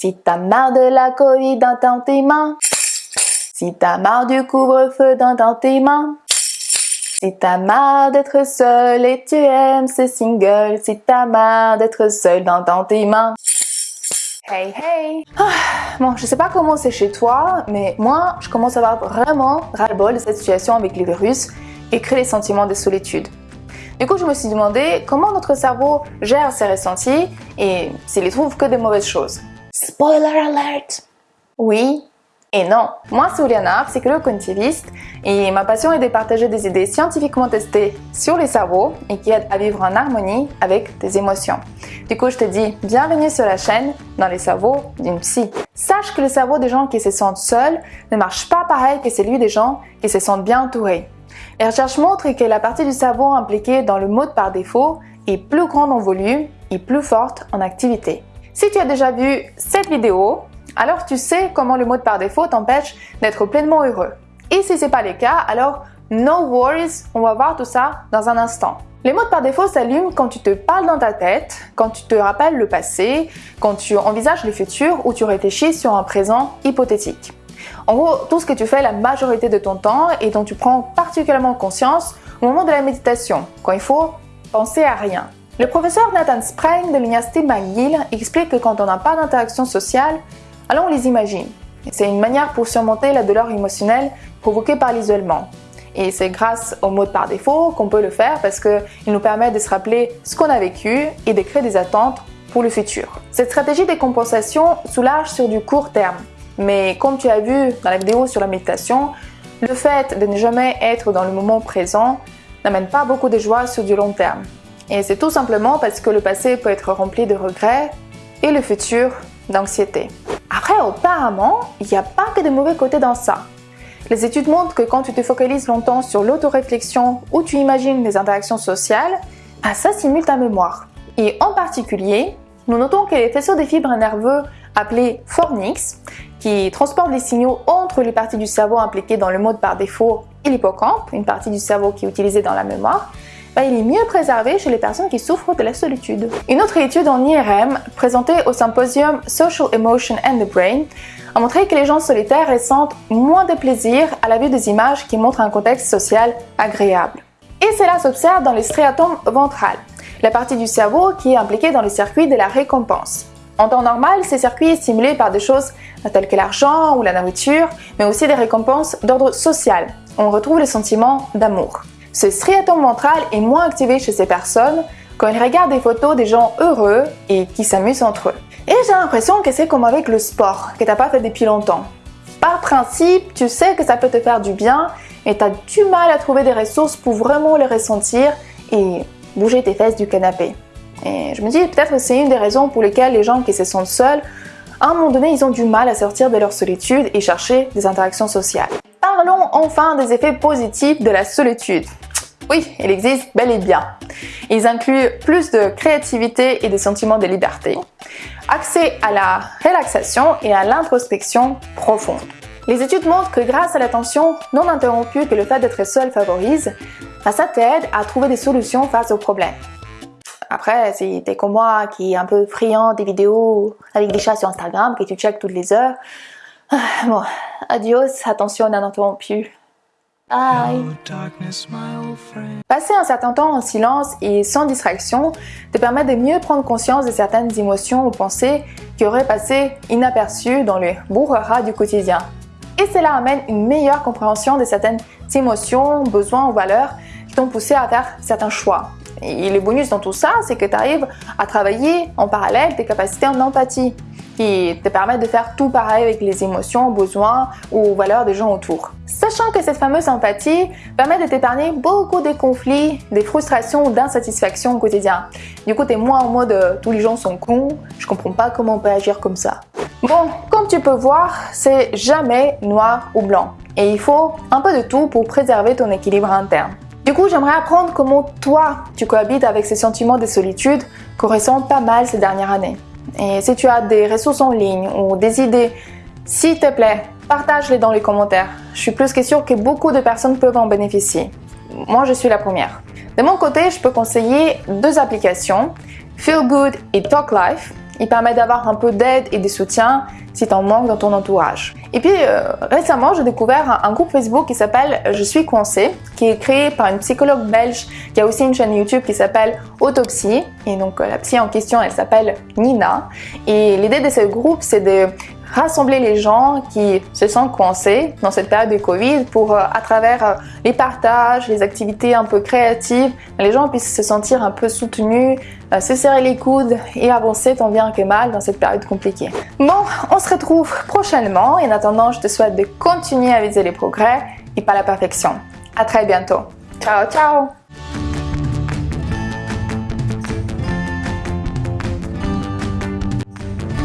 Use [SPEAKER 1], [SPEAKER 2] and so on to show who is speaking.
[SPEAKER 1] Si t'as marre de la Covid dans tes mains, si t'as marre du couvre-feu dans tes mains, si t'as marre d'être seul et tu aimes ces singles, si t'as marre d'être seul dans tes mains. Hey hey ah, Bon, je sais pas comment c'est chez toi, mais moi, je commence à avoir vraiment ras-le-bol de cette situation avec les virus et créer les sentiments de solitude. Du coup, je me suis demandé comment notre cerveau gère ces ressentis et s'il y trouve que des mauvaises choses. Spoiler alert Oui et non. Moi, c'est Oliana, psychologue cognitiviste, et ma passion est de partager des idées scientifiquement testées sur les cerveaux et qui aident à vivre en harmonie avec tes émotions. Du coup, je te dis bienvenue sur la chaîne dans les cerveaux d'une psy. Sache que le cerveau des gens qui se sentent seuls ne marche pas pareil que celui des gens qui se sentent bien entourés. Les recherches montrent que la partie du cerveau impliquée dans le mode par défaut est plus grande en volume et plus forte en activité. Si tu as déjà vu cette vidéo, alors tu sais comment le mode par défaut t'empêche d'être pleinement heureux. Et si ce n'est pas le cas, alors no worries, on va voir tout ça dans un instant. Les modes par défaut s'allument quand tu te parles dans ta tête, quand tu te rappelles le passé, quand tu envisages le futur ou tu réfléchis sur un présent hypothétique. En gros, tout ce que tu fais la majorité de ton temps et dont tu prends particulièrement conscience au moment de la méditation, quand il faut penser à rien. Le professeur Nathan Sprang de l'Université McGill explique que quand on n'a pas d'interaction sociale, alors on les imagine. C'est une manière pour surmonter la douleur émotionnelle provoquée par l'isolement. Et c'est grâce au mode par défaut qu'on peut le faire parce qu'il nous permet de se rappeler ce qu'on a vécu et de créer des attentes pour le futur. Cette stratégie de compensation soulage sur du court terme. Mais comme tu as vu dans la vidéo sur la méditation, le fait de ne jamais être dans le moment présent n'amène pas beaucoup de joie sur du long terme. Et c'est tout simplement parce que le passé peut être rempli de regrets et le futur d'anxiété. Après, apparemment, il n'y a pas que de mauvais côtés dans ça. Les études montrent que quand tu te focalises longtemps sur l'autoréflexion ou tu imagines des interactions sociales, ah, ça simule ta mémoire. Et en particulier, nous notons que les faisceaux des fibres nerveux appelés fornix, qui transportent les signaux entre les parties du cerveau impliquées dans le mode par défaut et l'hippocampe, une partie du cerveau qui est utilisée dans la mémoire, bah, il est mieux préservé chez les personnes qui souffrent de la solitude. Une autre étude en IRM, présentée au symposium Social Emotion and the Brain, a montré que les gens solitaires ressentent moins de plaisir à la vue des images qui montrent un contexte social agréable. Et cela s'observe dans les striatomes ventrales, la partie du cerveau qui est impliquée dans le circuit de la récompense. En temps normal, ces circuits sont stimulés par des choses telles que l'argent ou la nourriture, mais aussi des récompenses d'ordre social. On retrouve le sentiment d'amour. Ce striatum ventral est moins activé chez ces personnes quand ils regardent des photos des gens heureux et qui s'amusent entre eux. Et j'ai l'impression que c'est comme avec le sport, que t'as pas fait depuis longtemps. Par principe, tu sais que ça peut te faire du bien, mais tu as du mal à trouver des ressources pour vraiment le ressentir et bouger tes fesses du canapé. Et je me dis peut-être que c'est une des raisons pour lesquelles les gens qui se sentent seuls, à un moment donné, ils ont du mal à sortir de leur solitude et chercher des interactions sociales. Parlons enfin des effets positifs de la solitude. Oui, il existe bel et bien. Ils incluent plus de créativité et des sentiments de liberté, accès à la relaxation et à l'introspection profonde. Les études montrent que grâce à l'attention non interrompue que le fait d'être seul favorise, ça t'aide à trouver des solutions face aux problèmes. Après, si t'es comme moi qui est un peu friand des vidéos avec des chats sur Instagram que tu checkes toutes les heures, ah, bon, adios, attention ininterrompue. Bye. Passer un certain temps en silence et sans distraction te permet de mieux prendre conscience de certaines émotions ou pensées qui auraient passé inaperçues dans le bourrera du quotidien. Et cela amène une meilleure compréhension de certaines émotions, besoins ou valeurs qui t'ont poussé à faire certains choix. Et le bonus dans tout ça, c'est que tu arrives à travailler en parallèle tes capacités en empathie qui te permettent de faire tout pareil avec les émotions, besoins ou valeurs des gens autour. Sachant que cette fameuse empathie permet de t'épargner beaucoup de conflits, des frustrations ou d'insatisfactions au quotidien. Du coup, t'es moins en mode euh, tous les gens sont cons, je comprends pas comment on peut agir comme ça. Bon, comme tu peux voir, c'est jamais noir ou blanc. Et il faut un peu de tout pour préserver ton équilibre interne. Du coup, j'aimerais apprendre comment toi, tu cohabites avec ces sentiments de solitude qu'on ressent pas mal ces dernières années. Et si tu as des ressources en ligne ou des idées, s'il te plaît, partage-les dans les commentaires. Je suis plus que sûre que beaucoup de personnes peuvent en bénéficier. Moi, je suis la première. De mon côté, je peux conseiller deux applications, Feel Good et Talk Life. Il permet d'avoir un peu d'aide et de soutien si tu en manques dans ton entourage. Et puis euh, récemment, j'ai découvert un, groupe Facebook qui s'appelle Je suis coincée, qui est créé par une psychologue belge qui a aussi une chaîne YouTube qui s'appelle Autopsie. Et donc euh, la psy en question, elle s'appelle Nina. Et l'idée de ce groupe, c'est de rassembler les gens qui se sentent coincés dans cette période de Covid pour, euh, à travers euh, les partages, les activités un peu créatives, les gens puissent se sentir un peu soutenus, euh, se serrer les coudes et avancer tant bien que mal dans cette période compliquée. Bon, on se retrouve prochainement et en attendant, je te souhaite de continuer à viser les progrès et pas la perfection. À très bientôt. Ciao, ciao